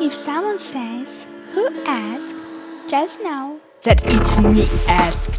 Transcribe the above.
If someone says, Who asked? just know that it's me asked.